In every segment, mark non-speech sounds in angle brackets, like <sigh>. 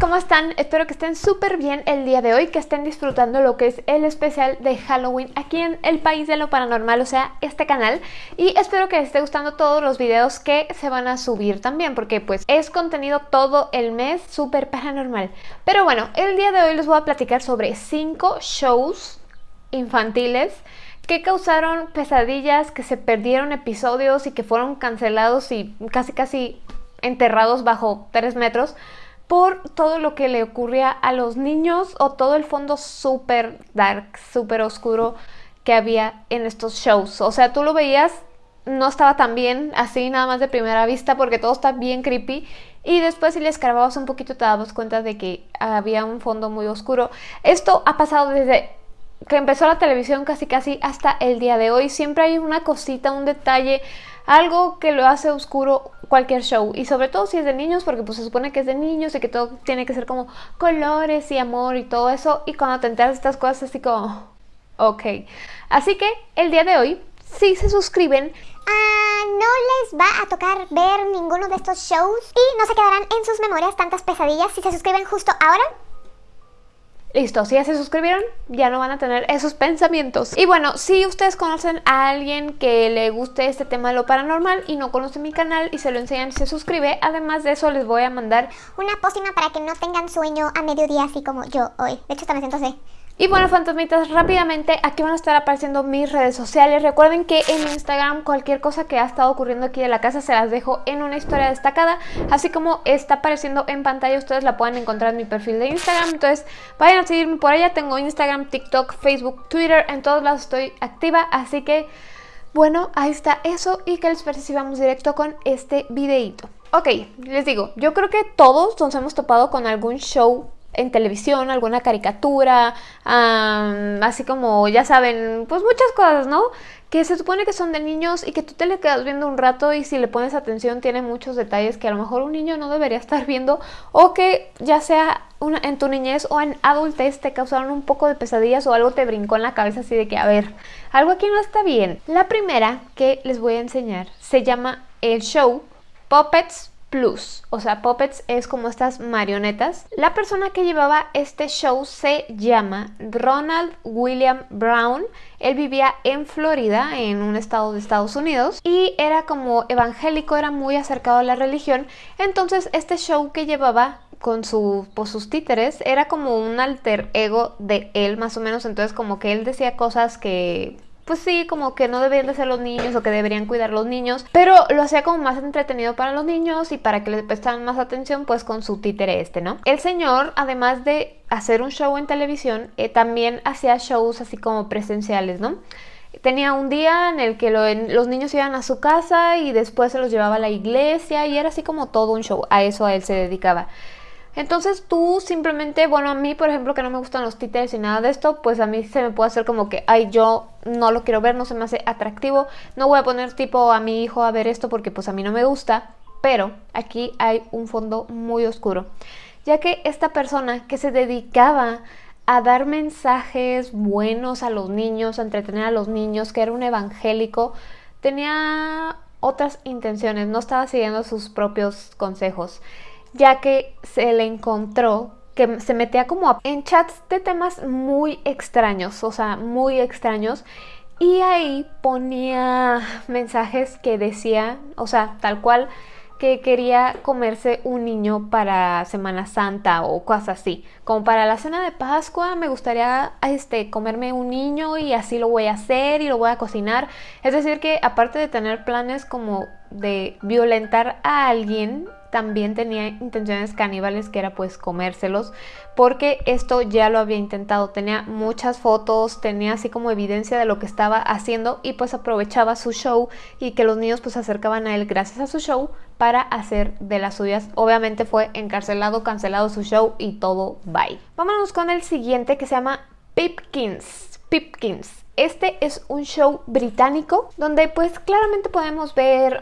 ¿cómo están? Espero que estén súper bien el día de hoy, que estén disfrutando lo que es el especial de Halloween aquí en el País de lo Paranormal, o sea, este canal. Y espero que les esté gustando todos los videos que se van a subir también, porque pues es contenido todo el mes súper paranormal. Pero bueno, el día de hoy les voy a platicar sobre 5 shows infantiles que causaron pesadillas, que se perdieron episodios y que fueron cancelados y casi casi enterrados bajo 3 metros por todo lo que le ocurría a los niños o todo el fondo súper dark, súper oscuro que había en estos shows. O sea, tú lo veías, no estaba tan bien así nada más de primera vista porque todo está bien creepy y después si le escarbabas un poquito te dabas cuenta de que había un fondo muy oscuro. Esto ha pasado desde que empezó la televisión casi casi hasta el día de hoy. Siempre hay una cosita, un detalle, algo que lo hace oscuro cualquier show y sobre todo si es de niños porque pues se supone que es de niños y que todo tiene que ser como colores y amor y todo eso y cuando te enteras de estas cosas así como ok así que el día de hoy si se suscriben Ah, no les va a tocar ver ninguno de estos shows y no se quedarán en sus memorias tantas pesadillas si se suscriben justo ahora. Listo, si ya se suscribieron, ya no van a tener esos pensamientos. Y bueno, si ustedes conocen a alguien que le guste este tema de lo paranormal y no conoce mi canal y se lo enseñan se suscribe, además de eso les voy a mandar una pócima para que no tengan sueño a mediodía así como yo hoy. De hecho, también siento así. Y bueno, fantasmitas, rápidamente aquí van a estar apareciendo mis redes sociales. Recuerden que en Instagram cualquier cosa que ha estado ocurriendo aquí de la casa se las dejo en una historia destacada. Así como está apareciendo en pantalla, ustedes la pueden encontrar en mi perfil de Instagram. Entonces vayan a seguirme por allá. Tengo Instagram, TikTok, Facebook, Twitter. En todos lados estoy activa. Así que, bueno, ahí está eso. Y que les parece si vamos directo con este videito. Ok, les digo, yo creo que todos nos hemos topado con algún show en televisión, alguna caricatura, así como, ya saben, pues muchas cosas, ¿no? Que se supone que son de niños y que tú te le quedas viendo un rato y si le pones atención tiene muchos detalles que a lo mejor un niño no debería estar viendo o que ya sea en tu niñez o en adultez te causaron un poco de pesadillas o algo te brincó en la cabeza así de que, a ver, algo aquí no está bien. La primera que les voy a enseñar se llama el show Puppets Plus, o sea, puppets es como estas marionetas. La persona que llevaba este show se llama Ronald William Brown. Él vivía en Florida, en un estado de Estados Unidos, y era como evangélico, era muy acercado a la religión. Entonces, este show que llevaba con pues, sus títeres era como un alter ego de él, más o menos. Entonces, como que él decía cosas que pues sí, como que no deberían de ser los niños o que deberían cuidar los niños, pero lo hacía como más entretenido para los niños y para que les prestaran más atención pues con su títere este, ¿no? El señor, además de hacer un show en televisión, eh, también hacía shows así como presenciales, ¿no? Tenía un día en el que los niños iban a su casa y después se los llevaba a la iglesia y era así como todo un show, a eso a él se dedicaba. Entonces tú simplemente, bueno, a mí por ejemplo que no me gustan los títeres y nada de esto, pues a mí se me puede hacer como que, ay, yo no lo quiero ver, no se me hace atractivo, no voy a poner tipo a mi hijo a ver esto porque pues a mí no me gusta, pero aquí hay un fondo muy oscuro, ya que esta persona que se dedicaba a dar mensajes buenos a los niños, a entretener a los niños, que era un evangélico, tenía otras intenciones, no estaba siguiendo sus propios consejos ya que se le encontró que se metía como en chats de temas muy extraños, o sea, muy extraños. Y ahí ponía mensajes que decía, o sea, tal cual, que quería comerse un niño para Semana Santa o cosas así. Como para la cena de Pascua me gustaría este, comerme un niño y así lo voy a hacer y lo voy a cocinar. Es decir que aparte de tener planes como de violentar a alguien, también tenía intenciones caníbales que era pues comérselos porque esto ya lo había intentado. Tenía muchas fotos tenía así como evidencia de lo que estaba haciendo y pues aprovechaba su show y que los niños pues se acercaban a él gracias a su show para hacer de las suyas. Obviamente fue encarcelado cancelado su show y todo bye. Vámonos con el siguiente que se llama Pipkins Pipkins este es un show británico donde pues claramente podemos ver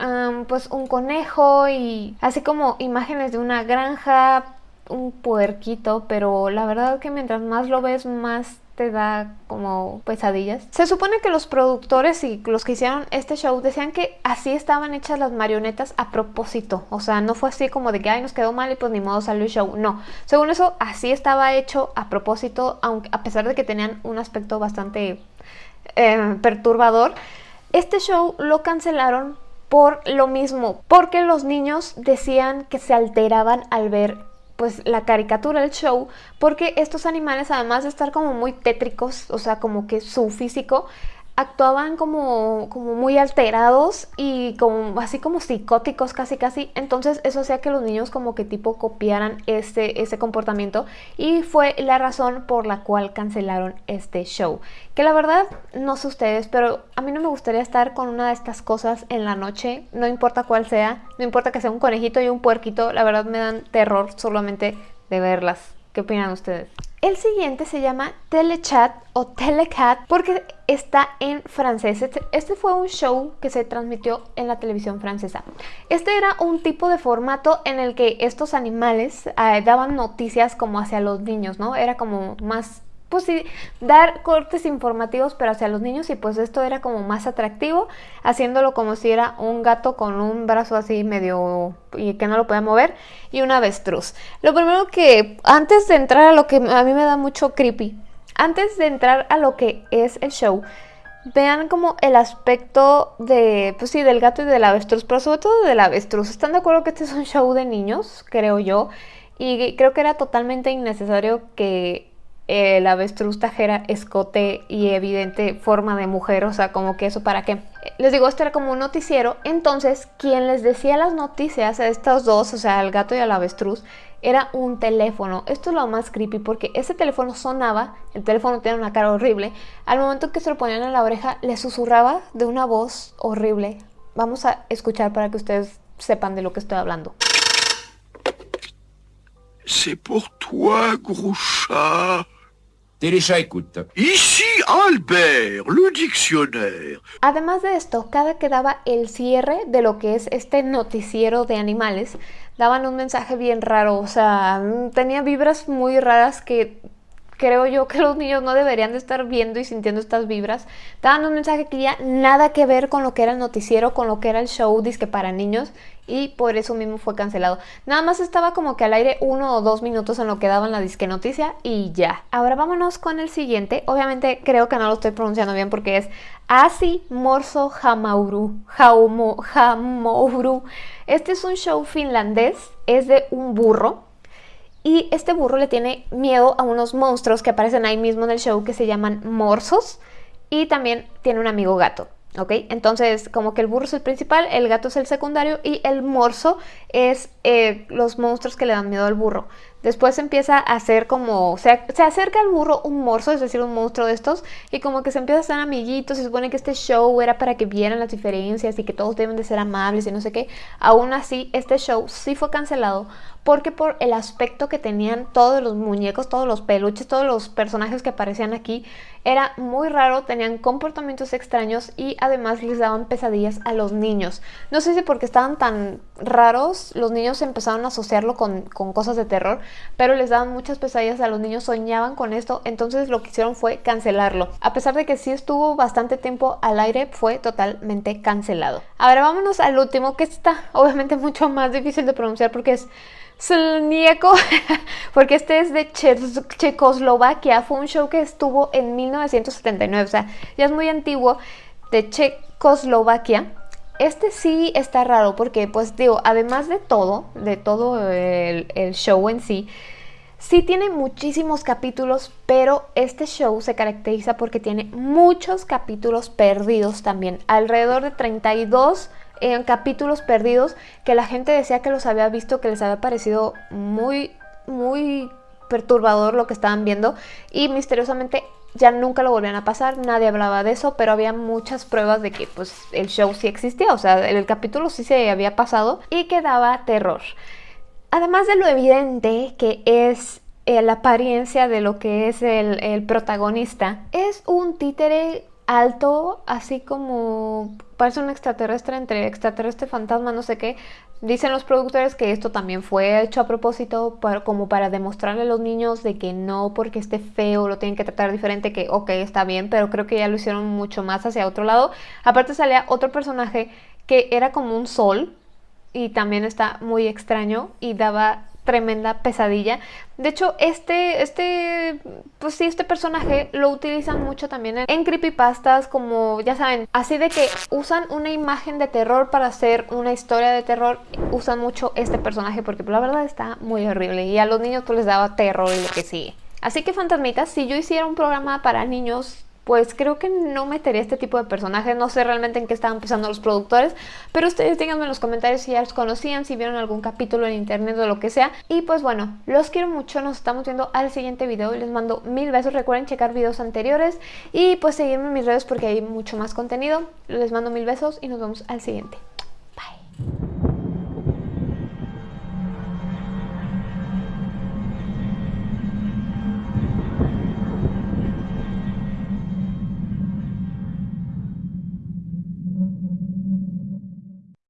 pues un conejo y así como imágenes de una granja, un puerquito, pero la verdad que mientras más lo ves más te da como pesadillas. Se supone que los productores y los que hicieron este show decían que así estaban hechas las marionetas a propósito. O sea, no fue así como de que, ay, nos quedó mal y pues ni modo salió el show. No, según eso, así estaba hecho a propósito, aunque, a pesar de que tenían un aspecto bastante eh, perturbador. Este show lo cancelaron por lo mismo, porque los niños decían que se alteraban al ver pues la caricatura, el show, porque estos animales además de estar como muy tétricos, o sea, como que su físico actuaban como, como muy alterados y como así como psicóticos casi casi. Entonces eso hacía que los niños como que tipo copiaran ese, ese comportamiento y fue la razón por la cual cancelaron este show. Que la verdad no sé ustedes pero a mí no me gustaría estar con una de estas cosas en la noche no importa cuál sea no importa que sea un conejito y un puerquito la verdad me dan terror solamente de verlas. ¿qué opinan ustedes? El siguiente se llama Telechat o Telecat porque está en francés. Este, este, fue un show que se transmitió en la televisión francesa. Este era un tipo de formato en el que estos animales eh, daban noticias como hacia los niños, ¿no? Era como más pues sí, dar cortes informativos pero hacia los niños y pues esto era como más atractivo, haciéndolo como si era un gato con un brazo así medio y que no lo podía mover y un avestruz. Lo primero que, antes de entrar a lo que a mí me da mucho creepy, antes de entrar a lo que es el show, vean como el aspecto de, pues sí, del gato y del avestruz, pero sobre todo del avestruz. ¿Están de acuerdo que este es un show de niños? Creo yo. Y creo que era totalmente innecesario que el avestruz tajera escote y evidente forma de mujer, o sea, como que eso para qué. Les digo, esto era como un noticiero, entonces quien les decía las noticias a estos dos, o sea, al gato y al avestruz, era un teléfono. Esto es lo más creepy porque ese teléfono sonaba, el teléfono tenía una cara horrible, al momento que se lo ponían en la oreja le susurraba de una voz horrible. Vamos a escuchar para que ustedes sepan de lo que estoy hablando. C'est pour toi, gros. Albert, le dictionnaire. Además de esto, cada que daba el cierre de lo que es este noticiero de animales, daban un mensaje bien raro, o sea, tenía vibras muy raras que creo yo que los niños no deberían de estar viendo y sintiendo estas vibras. Daban un mensaje que ya nada que ver con lo que era el noticiero, con lo que era el show disque para niños y por eso mismo fue cancelado. Nada más estaba como que al aire uno o dos minutos en lo que daban la disque noticia y ya. Ahora vámonos con el siguiente. Obviamente creo que no lo estoy pronunciando bien porque es Asi Morso Hamauru. Hamauru. Este es un show finlandés, es de un burro y este burro le tiene miedo a unos monstruos que aparecen ahí mismo en el show que se llaman morsos. Y también tiene un amigo gato. ¿Ok? Entonces, como que el burro es el principal, el gato es el secundario y el morso es eh, los monstruos que le dan miedo al burro. Después empieza a hacer como, se, se acerca al burro un morso, es decir, un monstruo de estos, y como que se empieza a hacer amiguitos, se supone que este show era para que vieran las diferencias y que todos deben de ser amables y no sé qué. Aún así, este show sí fue cancelado porque por el aspecto que tenían todos los muñecos, todos los peluches, todos los personajes que aparecían aquí, era muy raro, tenían comportamientos extraños y además les daban pesadillas a los niños. No sé si porque estaban tan raros, los niños empezaron a asociarlo con, con cosas de terror, pero les daban muchas pesadillas a los niños, soñaban con esto, entonces lo que hicieron fue cancelarlo. A pesar de que sí estuvo bastante tiempo al aire, fue totalmente cancelado. Ahora vámonos al último, que está obviamente <laughs> mucho más difícil de pronunciar porque es Slnieko, <laughs> porque este es de Checoslovaquia, fue un show que estuvo en 1979, o sea, ya es muy antiguo, de Checoslovaquia. Este sí está raro porque, pues digo, además de todo, de todo el, show en sí, sí tiene muchísimos capítulos, pero este show se caracteriza porque tiene muchos capítulos perdidos también, alrededor de 32 en capítulos perdidos que la gente decía que los había visto, que les había parecido muy, muy perturbador lo que estaban viendo. Y misteriosamente ya nunca lo volvían a pasar, nadie hablaba de eso, pero había muchas pruebas de que pues el show sí existía, o sea, el capítulo sí se había pasado y que daba terror. Además de lo evidente que es eh, la apariencia de lo que es el, el protagonista, es un títere alto, así como parece un extraterrestre entre extraterrestre fantasma, no sé qué. Dicen los productores que esto también fue hecho a propósito como para demostrarle a los niños de que no porque esté feo lo tienen que tratar diferente, que ok, está bien, pero creo que ya lo hicieron mucho más hacia otro lado. Aparte salía otro personaje que era como un sol y también está muy extraño y daba tremenda pesadilla. De hecho, este, este, pues sí, este personaje lo utilizan mucho también en, creepypastas, como ya saben, así de que usan una imagen de terror para hacer una historia de terror, usan mucho este personaje porque pues, la verdad está muy horrible y a los niños pues les daba terror y lo que sigue. Así que fantasmitas, si yo hiciera un programa para niños pues creo que no metería este tipo de personajes. No sé realmente en qué estaban pensando los productores, pero ustedes díganme en los comentarios si ya los conocían, si vieron algún capítulo en internet o lo que sea. Y pues bueno, los quiero mucho, nos estamos viendo al siguiente video les mando mil besos. Recuerden checar videos anteriores y pues seguirme en mis redes porque hay mucho más contenido. Les mando mil besos y nos vemos al siguiente. Bye.